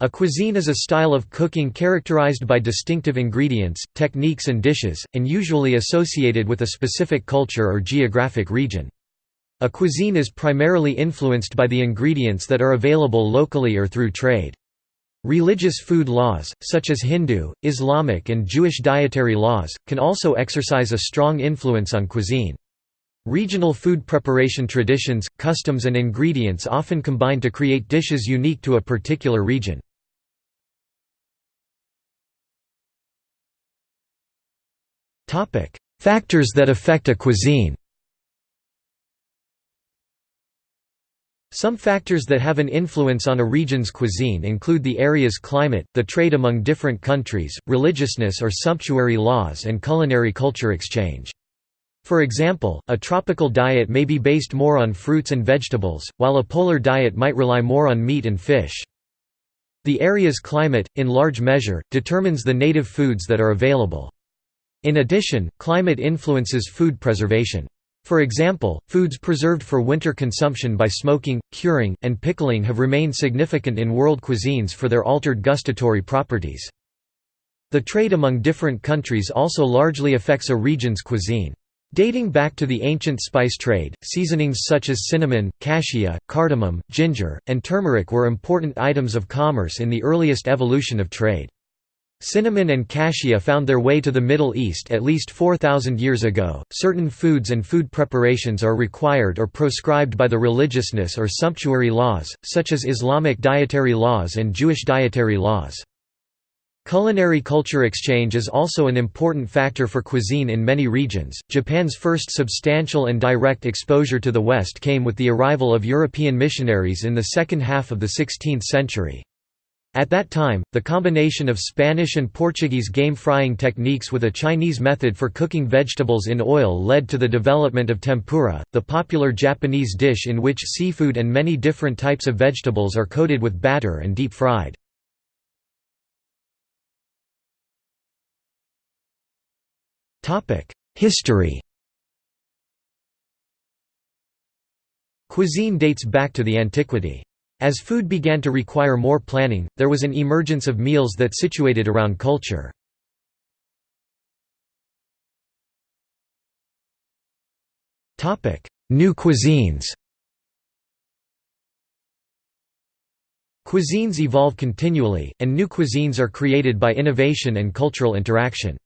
A cuisine is a style of cooking characterized by distinctive ingredients, techniques and dishes, and usually associated with a specific culture or geographic region. A cuisine is primarily influenced by the ingredients that are available locally or through trade. Religious food laws, such as Hindu, Islamic and Jewish dietary laws, can also exercise a strong influence on cuisine. Regional food preparation traditions, customs and ingredients often combine to create dishes unique to a particular region. Factors that affect a cuisine Some factors that have an influence on a region's cuisine include the area's climate, the trade among different countries, religiousness or sumptuary laws and culinary culture exchange. For example, a tropical diet may be based more on fruits and vegetables, while a polar diet might rely more on meat and fish. The area's climate, in large measure, determines the native foods that are available. In addition, climate influences food preservation. For example, foods preserved for winter consumption by smoking, curing, and pickling have remained significant in world cuisines for their altered gustatory properties. The trade among different countries also largely affects a region's cuisine. Dating back to the ancient spice trade, seasonings such as cinnamon, cassia, cardamom, ginger, and turmeric were important items of commerce in the earliest evolution of trade. Cinnamon and cassia found their way to the Middle East at least 4,000 years ago. Certain foods and food preparations are required or proscribed by the religiousness or sumptuary laws, such as Islamic dietary laws and Jewish dietary laws. Culinary culture exchange is also an important factor for cuisine in many regions. Japan's first substantial and direct exposure to the West came with the arrival of European missionaries in the second half of the 16th century. At that time, the combination of Spanish and Portuguese game frying techniques with a Chinese method for cooking vegetables in oil led to the development of tempura, the popular Japanese dish in which seafood and many different types of vegetables are coated with batter and deep fried. History Cuisine dates back to the antiquity. As food began to require more planning, there was an emergence of meals that situated around culture. New cuisines Cuisines evolve continually, and new cuisines are created by innovation and cultural interaction.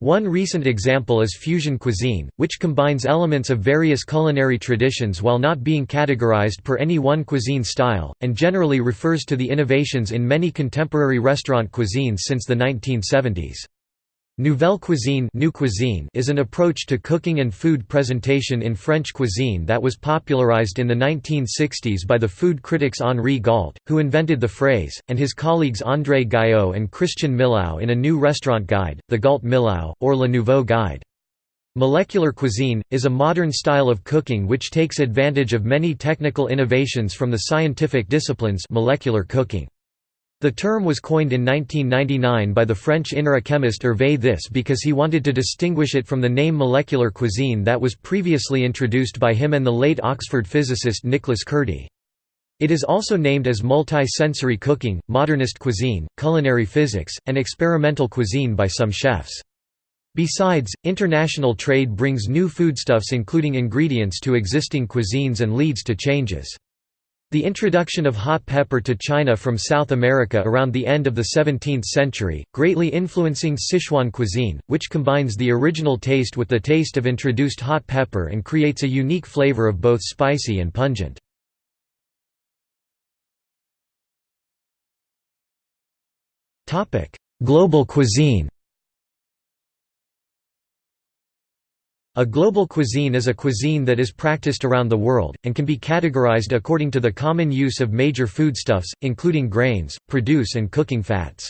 One recent example is fusion cuisine, which combines elements of various culinary traditions while not being categorized per any one cuisine style, and generally refers to the innovations in many contemporary restaurant cuisines since the 1970s. Nouvelle cuisine, new cuisine is an approach to cooking and food presentation in French cuisine that was popularized in the 1960s by the food critics Henri Gault, who invented the phrase, and his colleagues André Gayot and Christian Millau in a new restaurant guide, the Gault-Millau, or Le Nouveau Guide. Molecular cuisine, is a modern style of cooking which takes advantage of many technical innovations from the scientific disciplines molecular cooking. The term was coined in 1999 by the French INRA chemist Hervé This because he wanted to distinguish it from the name molecular cuisine that was previously introduced by him and the late Oxford physicist Nicholas Kurti. It is also named as multi-sensory cooking, modernist cuisine, culinary physics, and experimental cuisine by some chefs. Besides, international trade brings new foodstuffs including ingredients to existing cuisines and leads to changes. The introduction of hot pepper to China from South America around the end of the 17th century, greatly influencing Sichuan cuisine, which combines the original taste with the taste of introduced hot pepper and creates a unique flavor of both spicy and pungent. Global cuisine A global cuisine is a cuisine that is practiced around the world, and can be categorized according to the common use of major foodstuffs, including grains, produce and cooking fats.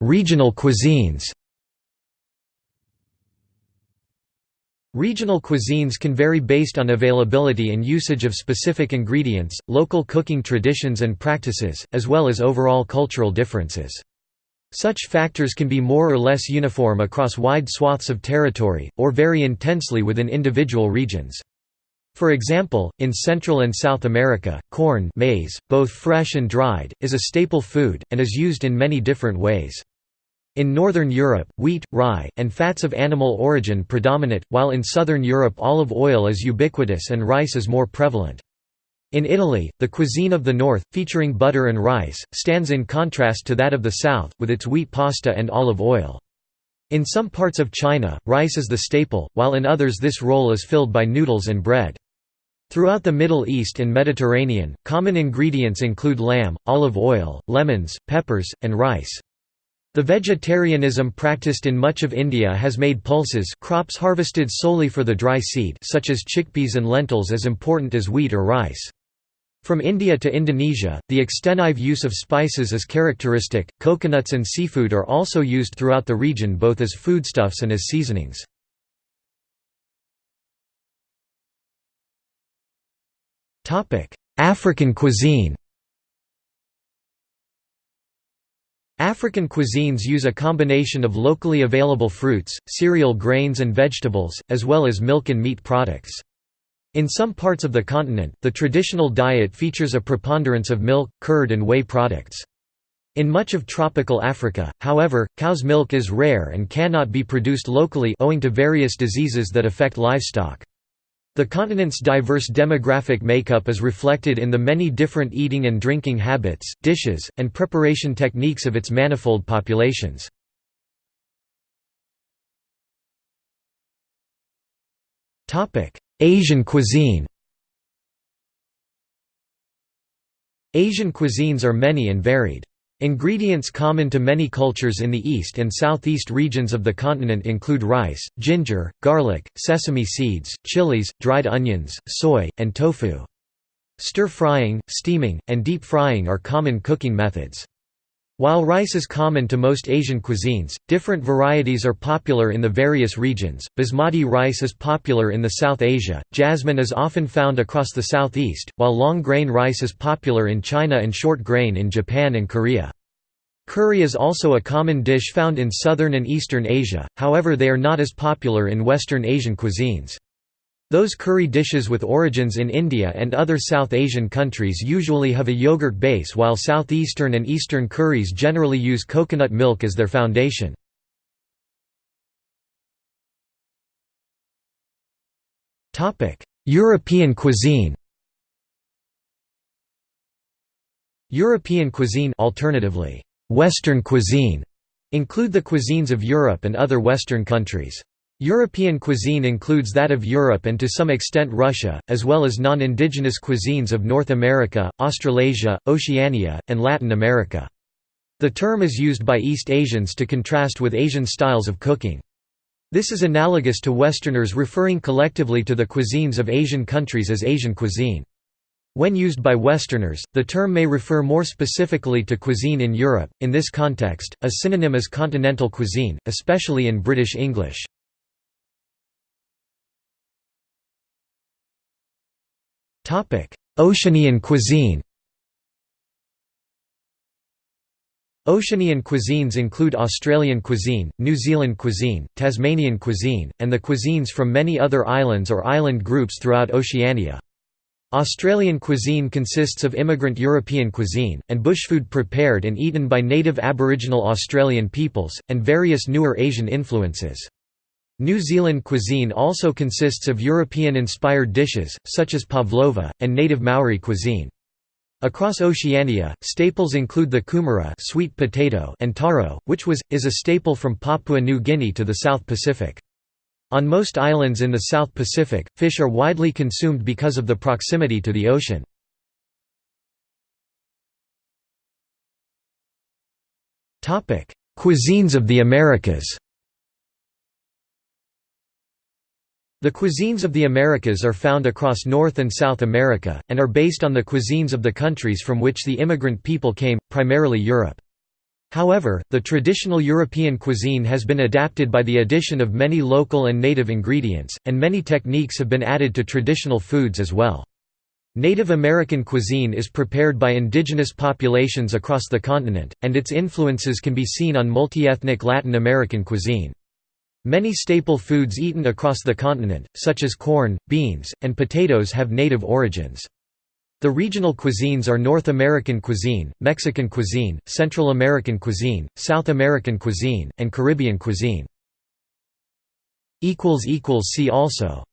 Regional cuisines Regional cuisines can vary based on availability and usage of specific ingredients, local cooking traditions and practices, as well as overall cultural differences. Such factors can be more or less uniform across wide swaths of territory, or vary intensely within individual regions. For example, in Central and South America, corn maize, both fresh and dried, is a staple food, and is used in many different ways. In Northern Europe, wheat, rye, and fats of animal origin predominate, while in Southern Europe olive oil is ubiquitous and rice is more prevalent. In Italy, the cuisine of the north, featuring butter and rice, stands in contrast to that of the south, with its wheat pasta and olive oil. In some parts of China, rice is the staple, while in others this role is filled by noodles and bread. Throughout the Middle East and Mediterranean, common ingredients include lamb, olive oil, lemons, peppers, and rice. The vegetarianism practiced in much of India has made pulses crops harvested solely for the dry seed such as chickpeas and lentils as important as wheat or rice. From India to Indonesia, the extensive use of spices is characteristic. Coconuts and seafood are also used throughout the region both as foodstuffs and as seasonings. Topic: African cuisine African cuisines use a combination of locally available fruits, cereal grains and vegetables, as well as milk and meat products. In some parts of the continent, the traditional diet features a preponderance of milk, curd and whey products. In much of tropical Africa, however, cow's milk is rare and cannot be produced locally owing to various diseases that affect livestock. The continent's diverse demographic makeup is reflected in the many different eating and drinking habits, dishes, and preparation techniques of its manifold populations. Asian cuisine Asian cuisines are many and varied. Ingredients common to many cultures in the east and southeast regions of the continent include rice, ginger, garlic, sesame seeds, chilies, dried onions, soy, and tofu. Stir-frying, steaming, and deep frying are common cooking methods. While rice is common to most Asian cuisines, different varieties are popular in the various regions. Basmati rice is popular in the South Asia, jasmine is often found across the southeast, while long grain rice is popular in China and short grain in Japan and Korea. Curry is also a common dish found in southern and eastern Asia, however they are not as popular in Western Asian cuisines. Those curry dishes with origins in India and other South Asian countries usually have a yogurt base while southeastern and eastern curries generally use coconut milk as their foundation. European cuisine European cuisine alternatively Western cuisine include the cuisines of Europe and other Western countries. European cuisine includes that of Europe and to some extent Russia, as well as non-indigenous cuisines of North America, Australasia, Oceania, and Latin America. The term is used by East Asians to contrast with Asian styles of cooking. This is analogous to Westerners referring collectively to the cuisines of Asian countries as Asian cuisine. When used by Westerners, the term may refer more specifically to cuisine in Europe. In this context, a synonym is continental cuisine, especially in British English. Oceanian cuisine. Oceanian cuisines include Australian cuisine, New Zealand cuisine, Tasmanian cuisine, and the cuisines from many other islands or island groups throughout Oceania. Australian cuisine consists of immigrant European cuisine, and bushfood prepared and eaten by native Aboriginal Australian peoples, and various newer Asian influences. New Zealand cuisine also consists of European-inspired dishes, such as pavlova, and native Maori cuisine. Across Oceania, staples include the kumara sweet potato and taro, which was, is a staple from Papua New Guinea to the South Pacific. On most islands in the South Pacific, fish are widely consumed because of the proximity to the ocean. Cuisines of the Americas The cuisines of the Americas are found across North and South America, and are based on the cuisines of the countries from which the immigrant people came, primarily Europe. However, the traditional European cuisine has been adapted by the addition of many local and native ingredients, and many techniques have been added to traditional foods as well. Native American cuisine is prepared by indigenous populations across the continent, and its influences can be seen on multi-ethnic Latin American cuisine. Many staple foods eaten across the continent, such as corn, beans, and potatoes have native origins. The regional cuisines are North American cuisine, Mexican cuisine, Central American cuisine, South American cuisine, and Caribbean cuisine. See also